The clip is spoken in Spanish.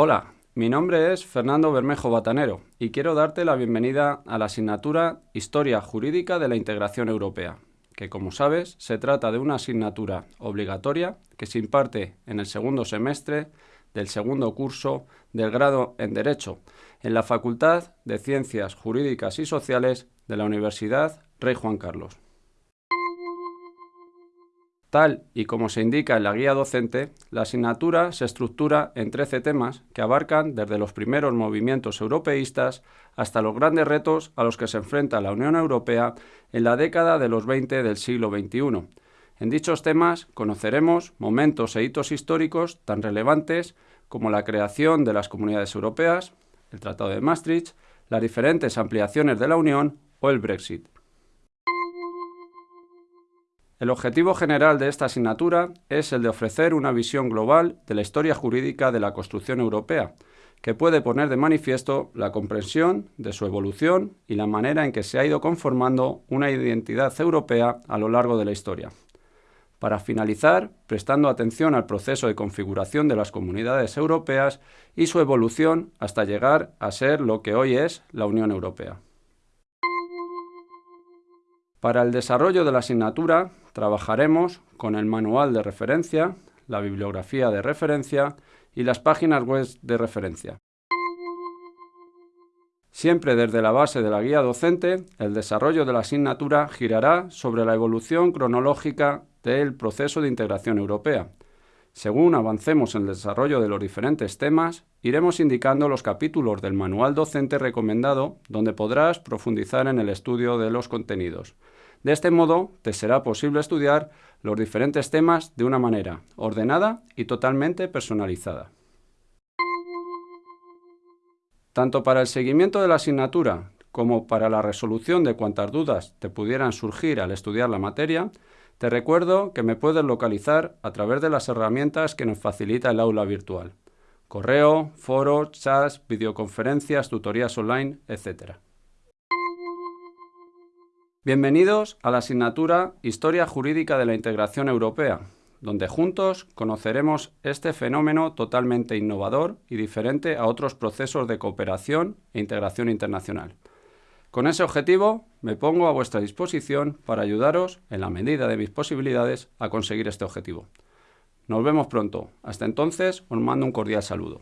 Hola, mi nombre es Fernando Bermejo Batanero y quiero darte la bienvenida a la asignatura Historia Jurídica de la Integración Europea, que como sabes se trata de una asignatura obligatoria que se imparte en el segundo semestre del segundo curso del grado en Derecho en la Facultad de Ciencias Jurídicas y Sociales de la Universidad Rey Juan Carlos. Tal y como se indica en la guía docente, la asignatura se estructura en 13 temas que abarcan desde los primeros movimientos europeístas hasta los grandes retos a los que se enfrenta la Unión Europea en la década de los 20 del siglo XXI. En dichos temas conoceremos momentos e hitos históricos tan relevantes como la creación de las comunidades europeas, el Tratado de Maastricht, las diferentes ampliaciones de la Unión o el Brexit. El objetivo general de esta asignatura es el de ofrecer una visión global de la historia jurídica de la construcción europea, que puede poner de manifiesto la comprensión de su evolución y la manera en que se ha ido conformando una identidad europea a lo largo de la historia. Para finalizar, prestando atención al proceso de configuración de las comunidades europeas y su evolución hasta llegar a ser lo que hoy es la Unión Europea. Para el desarrollo de la asignatura trabajaremos con el manual de referencia, la bibliografía de referencia y las páginas web de referencia. Siempre desde la base de la guía docente, el desarrollo de la asignatura girará sobre la evolución cronológica del proceso de integración europea. Según avancemos en el desarrollo de los diferentes temas, iremos indicando los capítulos del manual docente recomendado donde podrás profundizar en el estudio de los contenidos. De este modo, te será posible estudiar los diferentes temas de una manera ordenada y totalmente personalizada. Tanto para el seguimiento de la asignatura como para la resolución de cuantas dudas te pudieran surgir al estudiar la materia, te recuerdo que me puedes localizar a través de las herramientas que nos facilita el aula virtual. Correo, foros, chats, videoconferencias, tutorías online, etc. Bienvenidos a la asignatura Historia Jurídica de la Integración Europea, donde juntos conoceremos este fenómeno totalmente innovador y diferente a otros procesos de cooperación e integración internacional. Con ese objetivo, me pongo a vuestra disposición para ayudaros, en la medida de mis posibilidades, a conseguir este objetivo. Nos vemos pronto. Hasta entonces, os mando un cordial saludo.